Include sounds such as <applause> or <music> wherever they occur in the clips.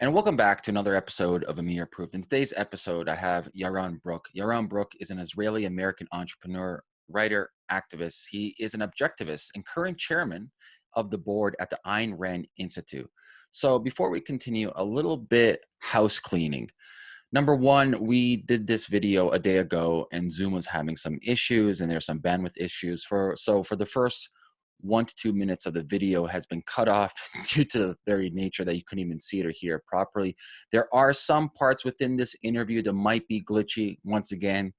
And welcome back to another episode of Amir Approved. In today's episode, I have Yaron Brook. Yaron Brook is an Israeli American entrepreneur, writer, activist. He is an objectivist and current chairman of the board at the Ayn Rand Institute. So before we continue, a little bit house cleaning. Number one, we did this video a day ago and Zoom was having some issues and there's some bandwidth issues for so for the first one to two minutes of the video has been cut off <laughs> due to the very nature that you couldn't even see it or hear it properly. There are some parts within this interview that might be glitchy, once again,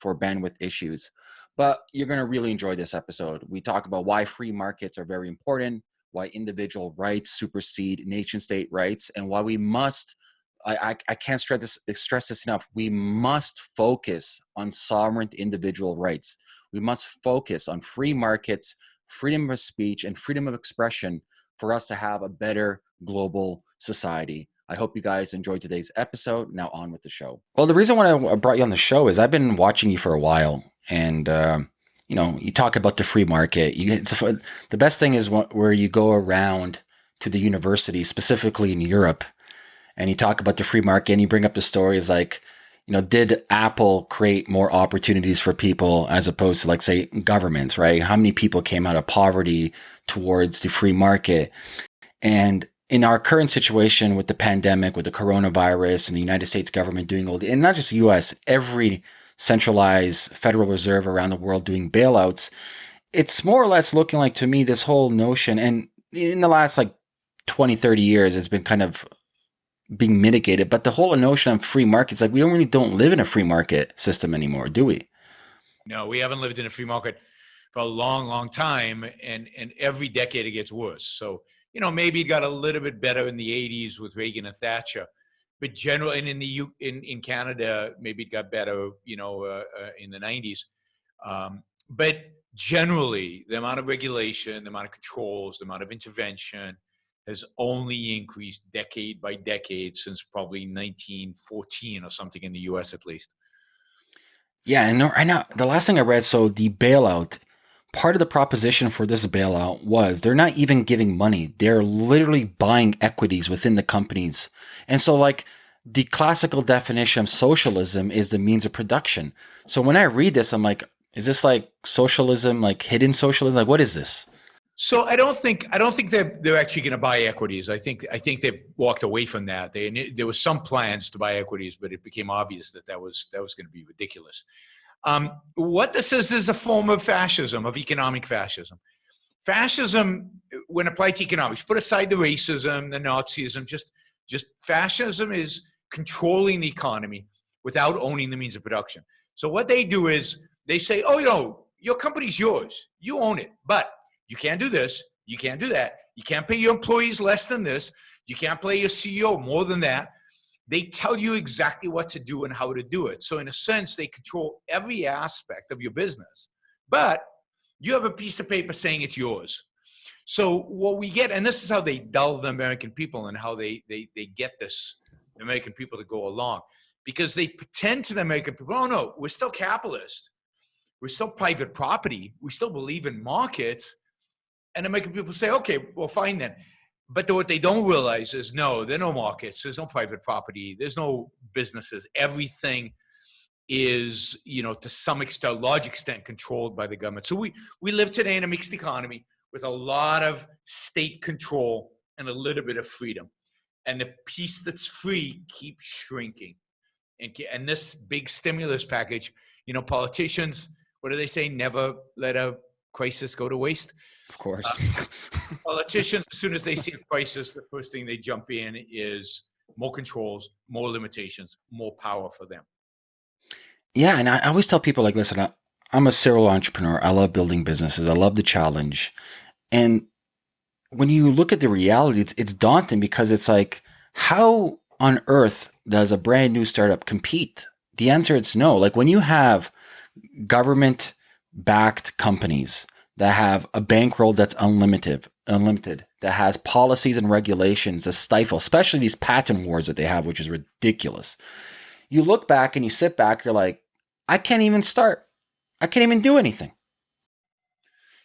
for bandwidth issues. But you're going to really enjoy this episode. We talk about why free markets are very important, why individual rights supersede nation state rights, and why we must. I, I, I can't stress this, stress this enough. We must focus on sovereign individual rights. We must focus on free markets freedom of speech, and freedom of expression for us to have a better global society. I hope you guys enjoyed today's episode. Now on with the show. Well, the reason why I brought you on the show is I've been watching you for a while, and uh, you know, you talk about the free market. You, the best thing is where you go around to the university, specifically in Europe, and you talk about the free market, and you bring up the stories like you know, did Apple create more opportunities for people as opposed to like say governments, right? How many people came out of poverty towards the free market? And in our current situation with the pandemic, with the coronavirus and the United States government doing all the, and not just the US, every centralized Federal Reserve around the world doing bailouts, it's more or less looking like to me this whole notion, and in the last like 20, 30 years, it's been kind of being mitigated. But the whole notion of free markets, like we don't really don't live in a free market system anymore, do we? No, we haven't lived in a free market for a long, long time, and and every decade it gets worse. So you know maybe it got a little bit better in the '80s with Reagan and Thatcher, but generally, and in the U, in in Canada maybe it got better, you know, uh, uh, in the '90s. Um, but generally, the amount of regulation, the amount of controls, the amount of intervention, has only increased decade by decade since probably 1914 or something in the US at least. Yeah, and right now, the last thing I read, so the bailout, part of the proposition for this bailout was they're not even giving money. They're literally buying equities within the companies. And so, like, the classical definition of socialism is the means of production. So when I read this, I'm like, is this like socialism, like hidden socialism? Like, what is this? So I don't think I don't think they're they're actually going to buy equities. I think I think they've walked away from that. They there was some plans to buy equities, but it became obvious that that was that was going to be ridiculous. Um, what this is is a form of fascism, of economic fascism. Fascism, when applied to economics, put aside the racism, the Nazism, just just fascism is controlling the economy without owning the means of production. So what they do is they say, oh, you know, your company's yours, you own it, but you can't do this. You can't do that. You can't pay your employees less than this. You can't pay your CEO more than that. They tell you exactly what to do and how to do it. So, in a sense, they control every aspect of your business. But you have a piece of paper saying it's yours. So, what we get, and this is how they dull the American people and how they, they, they get this American people to go along, because they pretend to the American people, oh no, we're still capitalist. We're still private property. We still believe in markets and then making people say, okay, well, fine then. But what they don't realize is no, there are no markets, there's no private property, there's no businesses. Everything is, you know, to some extent, large extent, controlled by the government. So we we live today in a mixed economy with a lot of state control and a little bit of freedom. And the piece that's free keeps shrinking. And, and this big stimulus package, you know, politicians, what do they say? Never let a crisis go to waste. Of course. Uh, <laughs> politicians, as soon as they see a crisis, the first thing they jump in is more controls, more limitations, more power for them. Yeah, and I always tell people like, listen, I, I'm a serial entrepreneur. I love building businesses. I love the challenge. And when you look at the reality, it's, it's daunting because it's like, how on earth does a brand new startup compete? The answer is no. Like when you have government backed companies that have a bankroll that's unlimited, unlimited, that has policies and regulations that stifle, especially these patent wars that they have, which is ridiculous. You look back and you sit back, you're like, I can't even start. I can't even do anything.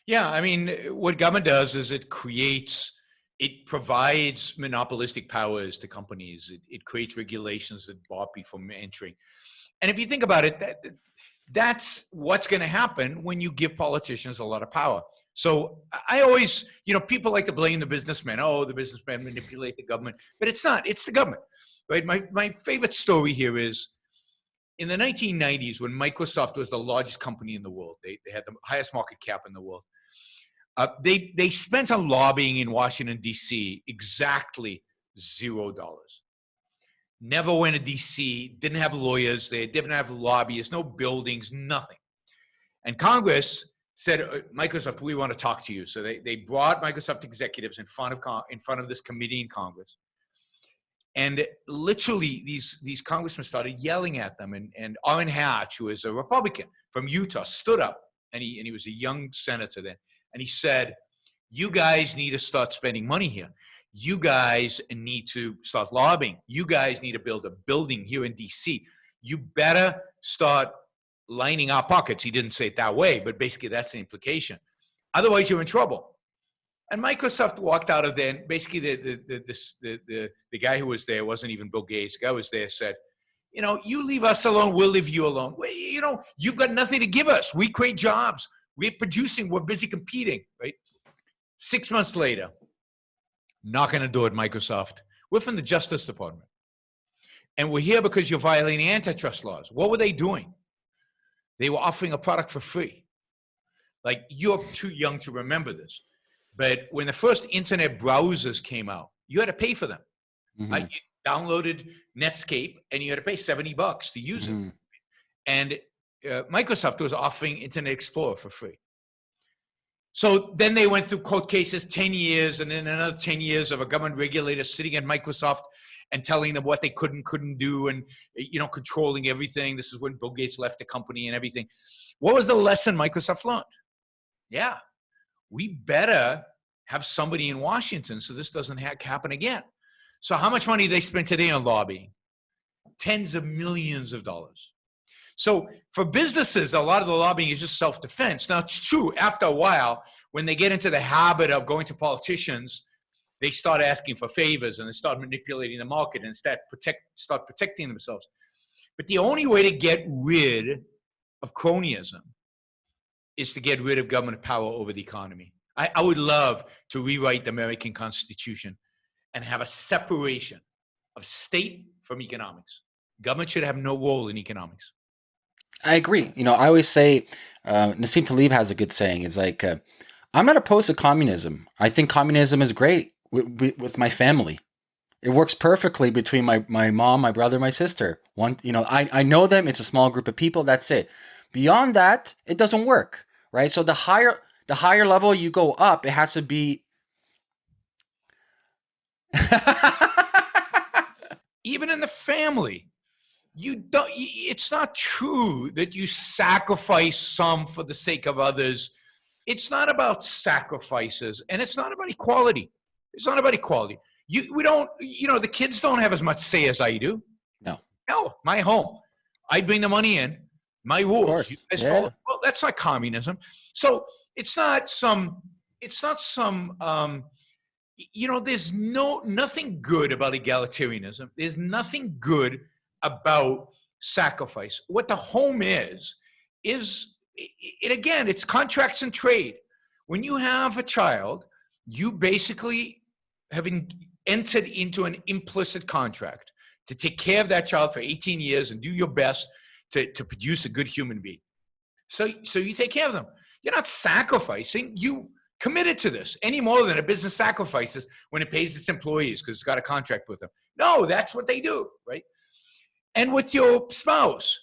Yeah, I mean, what government does is it creates it provides monopolistic powers to companies. It, it creates regulations that bar people from entering. And if you think about it, that, that's what's going to happen when you give politicians a lot of power. So I always, you know, people like to blame the businessmen. Oh, the businessmen manipulate the government, but it's not. It's the government, right? My my favorite story here is in the 1990s when Microsoft was the largest company in the world. They they had the highest market cap in the world. Uh, they they spent on lobbying in Washington D.C. exactly zero dollars. Never went to D.C. Didn't have lawyers. They didn't have lobbyists. No buildings. Nothing. And Congress said, uh, Microsoft, we want to talk to you. So they, they brought Microsoft executives in front of in front of this committee in Congress. And literally, these, these congressmen started yelling at them. And, and Orrin Hatch, who is a Republican from Utah, stood up, and he, and he was a young senator then, and he said, You guys need to start spending money here. You guys need to start lobbying. You guys need to build a building here in DC. You better start lining our pockets. He didn't say it that way, but basically that's the implication. Otherwise, you're in trouble. And Microsoft walked out of there, and basically the, the, the, the, the, guy who was there wasn't even Bill Gates. The guy was there said, you know, you leave us alone, we'll leave you alone. Well, you know, you've got nothing to give us. We create jobs. We're producing. We're busy competing, right? Six months later, knocking on the door at Microsoft. We're from the Justice Department. And we're here because you're violating antitrust laws. What were they doing? They were offering a product for free. Like you're too young to remember this. But when the first internet browsers came out, you had to pay for them. Mm-hmm. Like you downloaded Netscape and you had to pay 70 bucks to use mm-hmm. it. And uh, Microsoft was offering Internet Explorer for free. So then they went through court cases 10 years and then another 10 years of a government regulator sitting at Microsoft and telling them what they could and couldn't do and you know controlling everything. This is when bill gates left the company and everything. What was the lesson microsoft learned? Yeah we better have somebody in washington so this doesn't ha- happen again. So how much money they spent today on lobbying? Tens of millions of dollars so for businesses a lot of the lobbying is just self-defense now it's true after a while when they get into the habit of going to politicians they start asking for favors and they start manipulating the market and start protect start protecting themselves. But the only way to get rid of cronyism is to get rid of government power over the economy. I, I would love to rewrite the American Constitution and have a separation of state from economics. Government should have no role in economics. I agree. You know, I always say, uh, Nassim Taleb has a good saying. It's like, uh, I'm not opposed to communism. I think communism is great with, with my family. It works perfectly between my, my mom, my brother, my sister. One, you know, I, I know them. It's a small group of people. That's it. Beyond that, it doesn't work, right? So the higher the higher level you go up, it has to be. Even in the family, you don't. It's not true that you sacrifice some for the sake of others. It's not about sacrifices, and it's not about equality. It's not about equality. You, we don't, you know, the kids don't have as much say as I do. No. No, my home. I bring the money in. My rules. Yeah. Well, that's not communism. So it's not some. It's not some. Um, you know, there's no nothing good about egalitarianism. There's nothing good about sacrifice. What the home is is it again. It's contracts and trade. When you have a child, you basically having entered into an implicit contract to take care of that child for 18 years and do your best to, to produce a good human being. So, so you take care of them. You're not sacrificing. You committed to this any more than a business sacrifices when it pays its employees because it's got a contract with them. No, that's what they do, right? And with your spouse,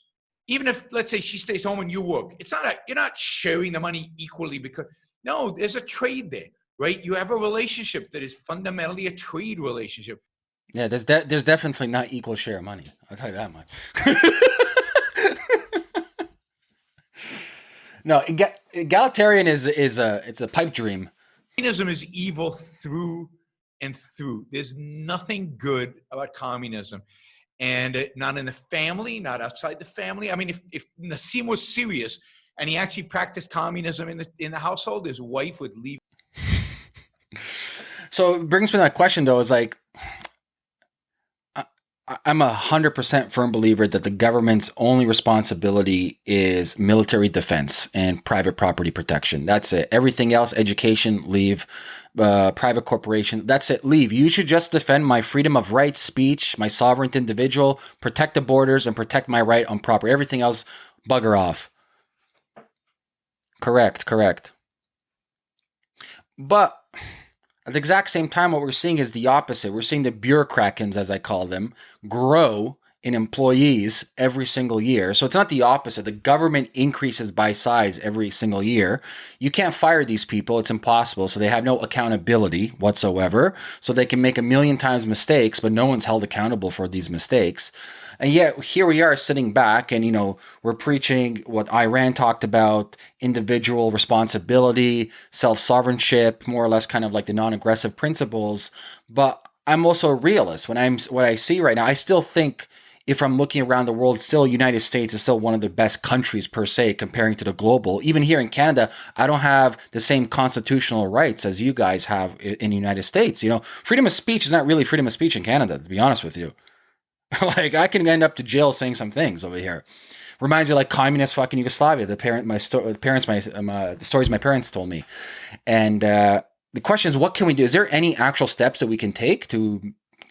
even if let's say she stays home and you work, it's not a, you're not sharing the money equally because no, there's a trade there right? You have a relationship that is fundamentally a trade relationship. Yeah, there's de- there's definitely not equal share of money. I'll tell you that much. <laughs> no, egalitarian is is a it's a pipe dream. Communism is evil through and through. There's nothing good about communism, and not in the family, not outside the family. I mean, if if Nassim was serious and he actually practiced communism in the in the household, his wife would leave <laughs> So it brings me that question though, is like I'm a hundred percent firm believer that the government's only responsibility is military defense and private property protection. That's it. Everything else, education, leave. Uh, private corporation, that's it. Leave. You should just defend my freedom of right, speech, my sovereign individual, protect the borders, and protect my right on property. Everything else, bugger off. Correct. Correct. But at the exact same time, what we're seeing is the opposite. We're seeing the bureaucrats, as I call them, grow in employees every single year. So it's not the opposite. The government increases by size every single year. You can't fire these people. It's impossible. So they have no accountability whatsoever. So they can make a million times mistakes, but no one's held accountable for these mistakes. And yet here we are sitting back and, you know, we're preaching what Yaron talked about, individual responsibility, self-sovereignty, more or less kind of like the non-aggressive principles. But I'm also a realist. When I'm what I see right now, I still think if I'm looking around the world, still United States is still one of the best countries per se comparing to the global. Even here in Canada, I don't have the same constitutional rights as you guys have in the United States. You know, freedom of speech is not really freedom of speech in Canada, to be honest with you. <laughs> like I can end up to jail saying some things over here. Reminds me like communist fucking Yugoslavia. The parent, my parents, my, my the stories my parents told me, and uh, the question is, what can we do? Is there any actual steps that we can take to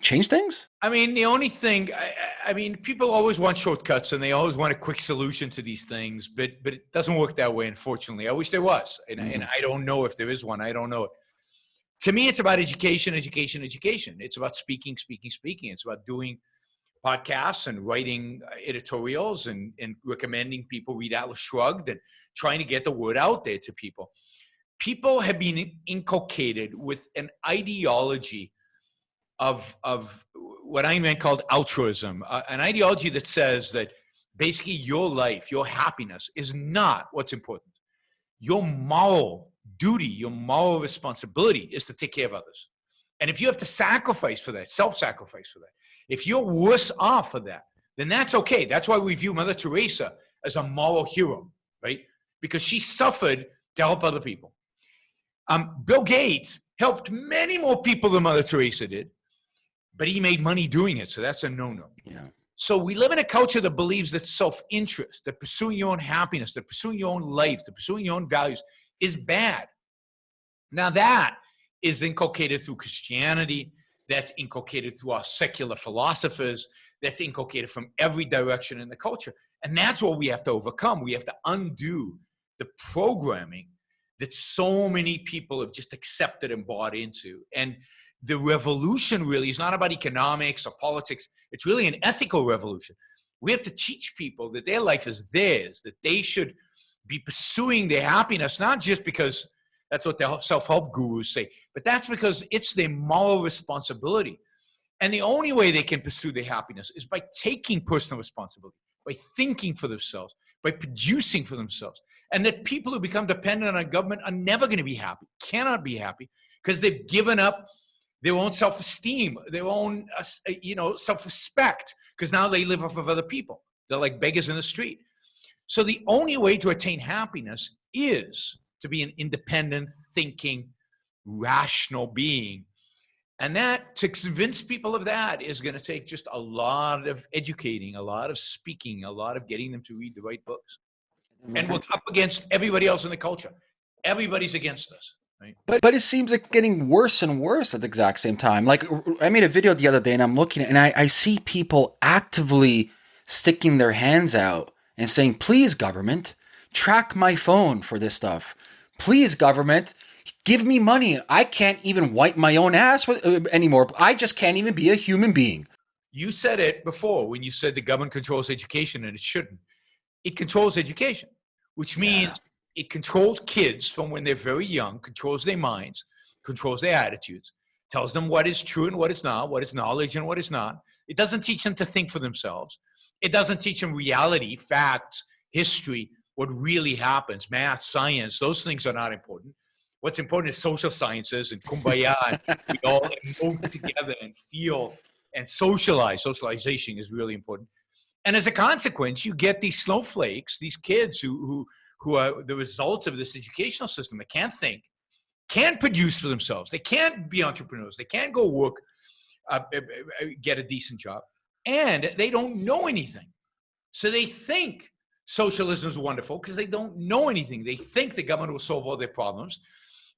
change things? I mean, the only thing, I, I, mean, people always want shortcuts and they always want a quick solution to these things, but but it doesn't work that way, unfortunately. I wish there was, and, mm. and I don't know if there is one. I don't know it. To me, it's about education, education, education. It's about speaking, speaking, speaking. It's about doing podcasts and writing uh, editorials and, and recommending people read Atlas Shrugged and trying to get the word out there to people. People have been inculcated with an ideology of, of what I meant called altruism, uh, an ideology that says that basically your life, your happiness is not what's important. Your moral duty, your moral responsibility is to take care of others. And if you have to sacrifice for that, self-sacrifice for that, if you're worse off for that, then that's okay. That's why we view Mother Teresa as a moral hero, right? Because she suffered to help other people. Um, Bill Gates helped many more people than Mother Teresa did, but he made money doing it, so that's a no-no. Yeah. So we live in a culture that believes that self-interest, that pursuing your own happiness, that pursuing your own life, that pursuing your own values is bad. Now that is inculcated through Christianity, that's inculcated through our secular philosophers, that's inculcated from every direction in the culture. And that's what we have to overcome. We have to undo the programming that so many people have just accepted and bought into. And the revolution really is not about economics or politics. It's really an ethical revolution. We have to teach people that their life is theirs, that they should be pursuing their happiness, not just because that's what the self-help gurus say. But that's because it's their moral responsibility. And the only way they can pursue their happiness is by taking personal responsibility, by thinking for themselves, by producing for themselves. And that people who become dependent on government are never going to be happy, cannot be happy, because they've given up their own self-esteem, their own, uh, you know, self-respect, because now they live off of other people. They're like beggars in the street. So the only way to attain happiness is to be an independent, thinking, rational being. And that, to convince people of that, is going to take just a lot of educating, a lot of speaking, a lot of getting them to read the right books. And we're up against everybody else in the culture. Everybody's against us. Right? But but it seems like getting worse and worse at the exact same time. Like I made a video the other day, and I'm looking and I, I see people actively sticking their hands out and saying, "Please, government, track my phone for this stuff. Please, government, give me money. I can't even wipe my own ass with, uh, anymore. I just can't even be a human being. You said it before when you said the government controls education and it shouldn't. It controls education, which means yeah. it controls kids from when they're very young, controls their minds, controls their attitudes, tells them what is true and what is not, what is knowledge and what is not. It doesn't teach them to think for themselves. It doesn't teach them reality, facts, history, what really happens, math, science, those things are not important. What's important is social sciences and kumbaya, and we <laughs> all move together and feel and socialize. Socialization is really important. And as a consequence, you get these snowflakes, these kids who, who, who are the results of this educational system They can't think, can't produce for themselves. They can't be entrepreneurs. They can't go work, uh, uh, uh, get a decent job, and they don't know anything. So they think socialism is wonderful because they don't know anything. They think the government will solve all their problems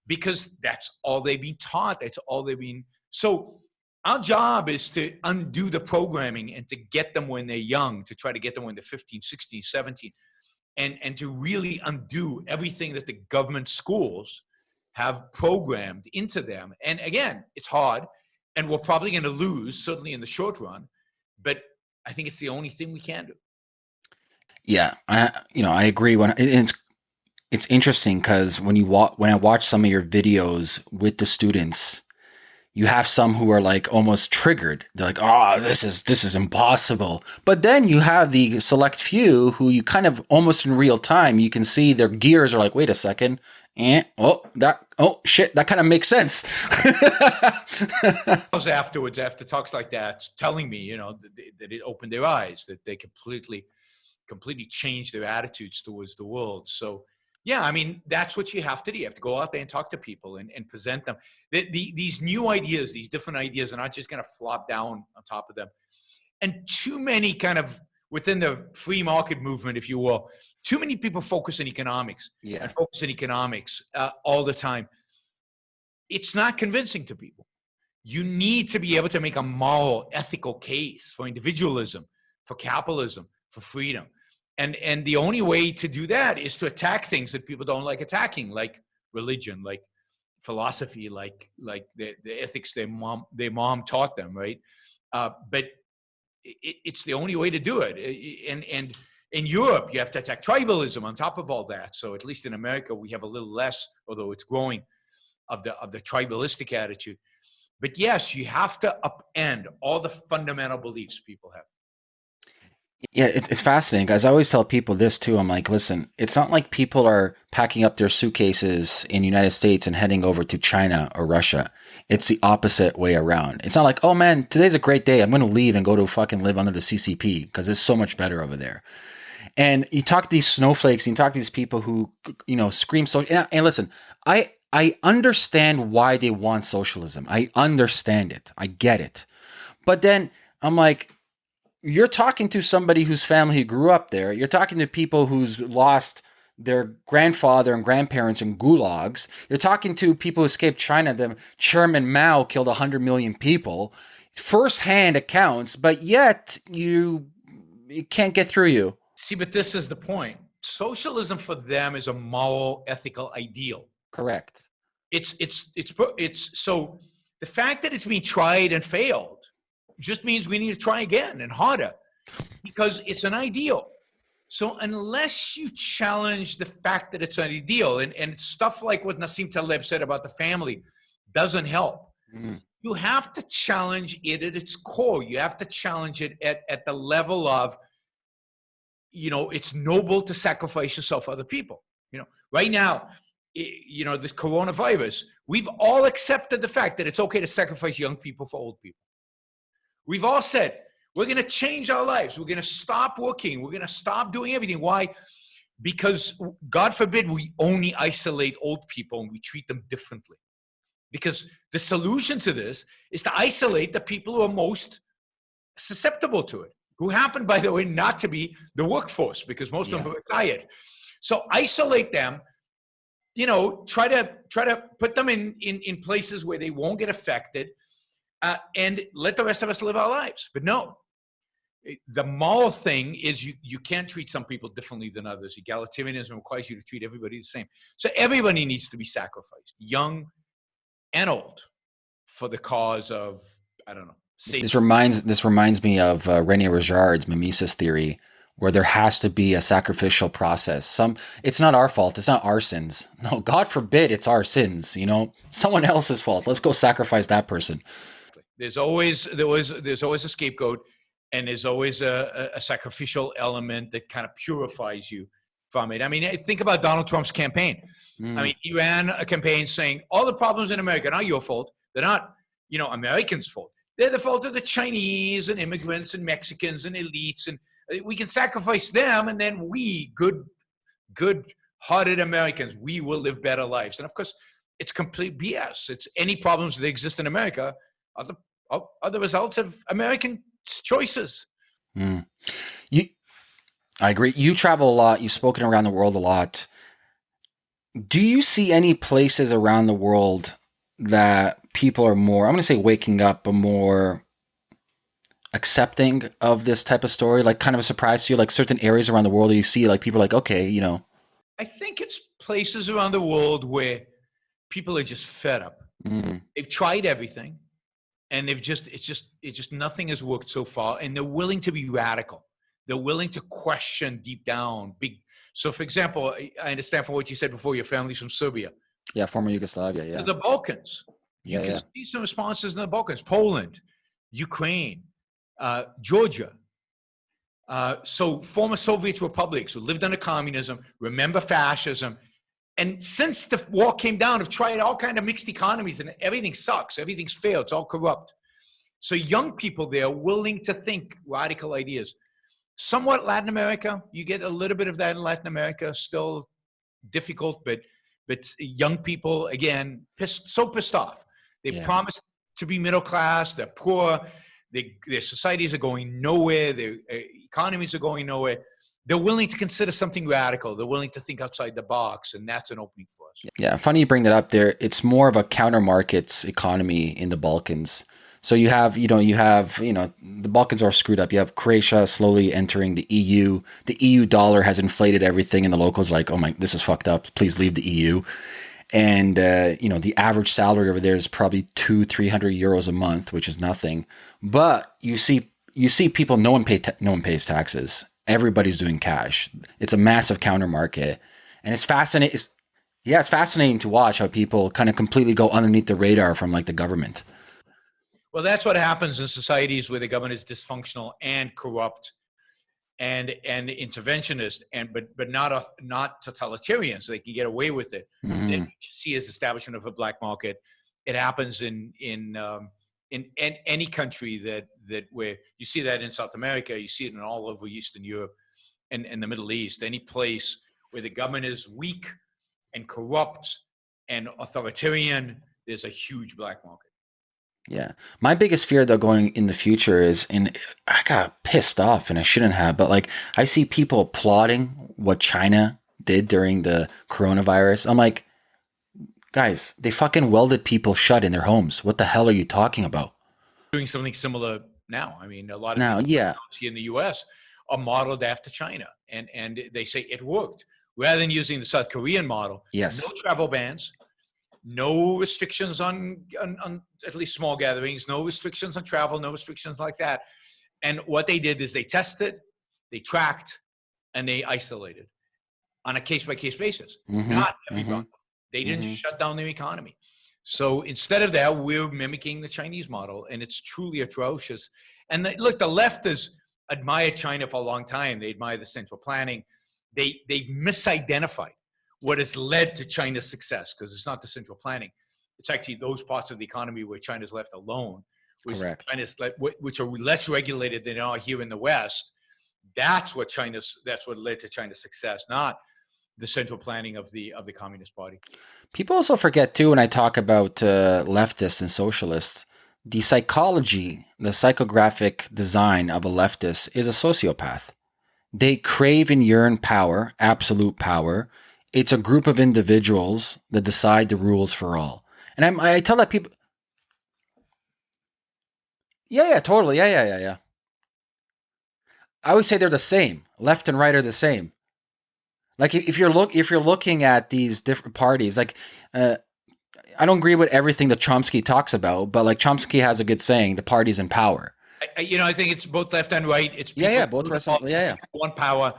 because that's all they've been taught. That's all they've been. So our job is to undo the programming and to get them when they're young, to try to get them when they're 15, 16, 17, and, and to really undo everything that the government schools have programmed into them. And again, it's hard, and we're probably going to lose, certainly in the short run, but I think it's the only thing we can do. Yeah, I you know I agree. When it's it's interesting because when you wa- when I watch some of your videos with the students, you have some who are like almost triggered. They're like, "Oh, this is this is impossible." But then you have the select few who you kind of almost in real time you can see their gears are like, "Wait a second, and oh that oh shit that kind of makes sense." <laughs> afterwards, after talks like that, telling me, you know, that it opened their eyes, that they completely, completely change their attitudes towards the world. So yeah, I mean, that's what you have to do. You have to go out there and talk to people and, and present them. The, the, these new ideas, these different ideas are not just going to flop down on top of them. And too many kind of within the free market movement, if you will, too many people focus on economics yeah. and focus on economics uh, all the time. It's not convincing to people. You need to be able to make a moral, ethical case for individualism, for capitalism, for freedom and and the only way to do that is to attack things that people don't like attacking like religion like philosophy like like the, the ethics their mom their mom taught them right uh, but it, it's the only way to do it and and in Europe, you have to attack tribalism on top of all that. So at least in America, we have a little less, although it's growing, of the of the tribalistic attitude. But yes, you have to upend all the fundamental beliefs people have. Yeah, it's fascinating, guys. I always tell people this too. I'm like, listen, it's not like people are packing up their suitcases in United States and heading over to China or Russia. It's the opposite way around. It's not like, oh man, today's a great day. I'm going to leave and go to fucking live under the CCP because it's so much better over there. And you talk to these snowflakes, you talk to these people who, you know, scream social. And, and listen, I I understand why they want socialism. I understand it. I get it. But then I'm like, you're talking to somebody whose family grew up there. You're talking to people who's lost their grandfather and grandparents in gulags. You're talking to people who escaped China. The Chairman Mao killed 100 million people. First-hand accounts, but yet you it can't get through you. See, but this is the point. Socialism for them is a moral, ethical ideal. Correct. It's it's it's it's so the fact that it's being tried and failed just means we need to try again and harder because it's an ideal. So unless you challenge the fact that it's an ideal and, and stuff like what Nassim Taleb said about the family doesn't help. Mm. You have to challenge it at its core. You have to challenge it at, at the level of, you know, it's noble to sacrifice yourself for other people. You know, right now, you know, the coronavirus, we've all accepted the fact that it's okay to sacrifice young people for old people. We've all said, we're going to change our lives. We're going to stop working. We're going to stop doing everything. Why? Because God forbid we only isolate old people and we treat them differently. Because the solution to this is to isolate the people who are most susceptible to it, who happen, by the way, not to be the workforce because most yeah. of them are retired. So isolate them, you know, try to try to put them in, in, in places where they won't get affected uh, and let the rest of us live our lives. But no, the moral thing is you, you can't treat some people differently than others. Egalitarianism requires you to treat everybody the same. So everybody needs to be sacrificed, young and old, for the cause of, I don't know, safety. This reminds, this reminds me of uh, Rene Girard's mimesis theory, where there has to be a sacrificial process. Some it's not our fault, it's not our sins. No, God forbid it's our sins, you know, someone else's fault. Let's go sacrifice that person. There's always there was there's always a scapegoat, and there's always a, a sacrificial element that kind of purifies you from it. I mean, think about Donald Trump's campaign. Mm. I mean, he ran a campaign saying all the problems in America are not your fault. They're not, you know, Americans' fault. They're the fault of the Chinese and immigrants and Mexicans and elites, and uh, we can sacrifice them, and then we, good, good-hearted Americans, we will live better lives. And of course, it's complete BS. It's any problems that exist in America are the are the results of American choices. Mm. You, I agree. You travel a lot. You've spoken around the world a lot. Do you see any places around the world that people are more, I'm going to say waking up, but more accepting of this type of story? Like kind of a surprise to you, like certain areas around the world you see, like people are like, okay, you know. I think it's places around the world where people are just fed up. Mm. They've tried everything and they've just, it's just, it's just nothing has worked so far and they're willing to be radical. They're willing to question deep down big. So for example, I understand from what you said before, your family's from Serbia. Yeah, former Yugoslavia. Yeah. The Balkans. You yeah, can yeah. see some responses in the Balkans, Poland, Ukraine, uh, Georgia. Uh, so former Soviet republics who lived under communism, remember fascism, and since the war came down, I've tried all kind of mixed economies, and everything sucks. Everything's failed. It's all corrupt. So young people there willing to think radical ideas. Somewhat Latin America, you get a little bit of that in Latin America. Still difficult, but but young people again pissed so pissed off. They yeah. promise to be middle class. They're poor. They, their societies are going nowhere. Their uh, economies are going nowhere. They're willing to consider something radical. They're willing to think outside the box, and that's an opening for us. Yeah, funny you bring that up. There, it's more of a counter markets economy in the Balkans. So you have, you know, you have, you know, the Balkans are screwed up. You have Croatia slowly entering the EU. The EU dollar has inflated everything, and the locals like, oh my, this is fucked up. Please leave the EU and uh, you know the average salary over there is probably two three hundred euros a month which is nothing but you see you see people no one pay no one pays taxes everybody's doing cash. It's a massive counter market. And it's fascinating it's, yeah it's fascinating to watch how people kind of completely go underneath the radar from like the government. Well that's what happens in societies where the government is dysfunctional and corrupt and and interventionist and but but not a, not totalitarian so they can get away with it. Then you see as establishment of a black market. It happens in in um, in, in any country that that where you see that in South America, you see it in all over Eastern Europe and, and the Middle East, any place where the government is weak and corrupt and authoritarian, there's a huge black market. Yeah. My biggest fear though going in the future is and I got pissed off and I shouldn't have, but like I see people applauding what China did during the coronavirus. I'm like, guys, they fucking welded people shut in their homes. What the hell are you talking about? Doing something similar now. I mean, a lot of now, yeah, in the US are modeled after China and and they say it worked. Rather than using the South Korean model, yes, no travel bans, no restrictions on, on, on at least small gatherings, no restrictions on travel, no restrictions like that. And what they did is they tested, they tracked, and they isolated on a case by case basis. Mm-hmm. Not everyone. Mm-hmm. They didn't mm-hmm. shut down their economy. So instead of that, we're mimicking the Chinese model, and it's truly atrocious. And the, look, the left has admired China for a long time. They admire the central planning. They they misidentified what has led to China's success because it's not the central planning. It's actually those parts of the economy where China's left alone, which, Correct. China's which are less regulated than are here in the West. That's what China's. That's what led to China's success, not the central planning of the of the Communist Party. People also forget too when I talk about uh, leftists and socialists, the psychology, the psychographic design of a leftist is a sociopath. They crave and yearn power, absolute power, it's a group of individuals that decide the rules for all. And I'm, I tell that people, yeah, yeah, totally, yeah, yeah, yeah, yeah. I always say they're the same. Left and right are the same. Like if you're look if you're looking at these different parties, like uh, I don't agree with everything that Chomsky talks about, but like Chomsky has a good saying: the party's in power. I, you know, I think it's both left and right. It's yeah, yeah, both left. Yeah, yeah. One power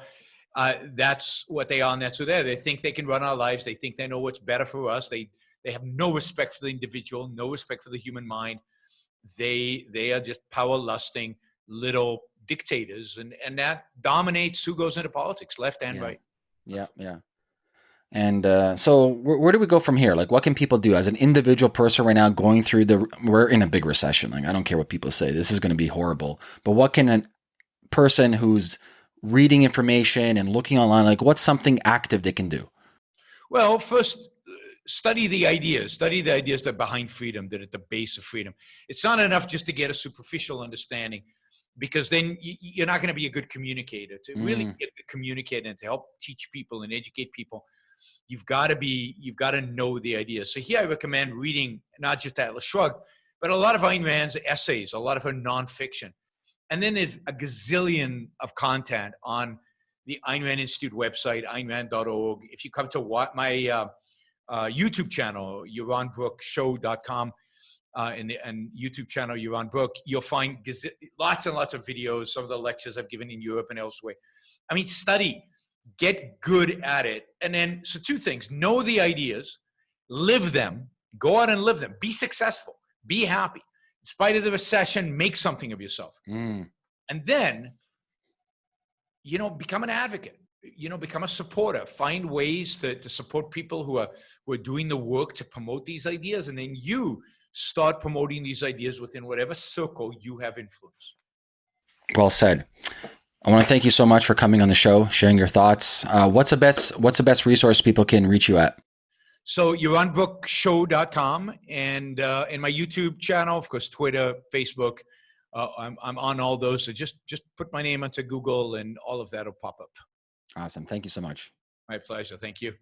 uh, that's what they are and that's who they're. They think they can run our lives. They think they know what's better for us. They they have no respect for the individual, no respect for the human mind. They they are just power lusting little dictators, and and that dominates who goes into politics, left and yeah. right. Yeah, yeah. And uh, so, where, where, do we go from here? Like, what can people do as an individual person right now going through the? We're in a big recession. Like, I don't care what people say. This is going to be horrible. But what can a person who's reading information and looking online like what's something active they can do well first study the ideas, study the ideas that are behind freedom, that are at the base of freedom. It's not enough just to get a superficial understanding because then you, you're not going to be a good communicator. To really Mm. get a communicator and to help teach people and educate people, you've got to be, you've got to know the ideas. So here I recommend reading not just Atlas Shrugged, but a lot of Ayn Rand's essays, a lot of her nonfiction. And then there's a gazillion of content on the Ayn Rand Institute website, aynrand.org. If you come to what my uh, uh, YouTube channel, YaronBrookShow.com, uh, and, and YouTube channel, Yaron Brook, you'll find lots and lots of videos, some of the lectures I've given in Europe and elsewhere. I mean, study, get good at it. And then, so two things know the ideas, live them, go out and live them, be successful, be happy. In spite of the recession, make something of yourself. Mm. And then, you know, become an advocate. You know, become a supporter. Find ways to, to support people who are who are doing the work to promote these ideas, and then you start promoting these ideas within whatever circle you have influence. Well said. I want to thank you so much for coming on the show, sharing your thoughts. Uh, what's the best What's the best resource people can reach you at? So YaronBrookShow.com and uh, and my YouTube channel, of course, Twitter, Facebook. Uh, I'm I'm on all those. So just just put my name onto Google, and all of that will pop up. Awesome. Thank you so much. My pleasure. Thank you.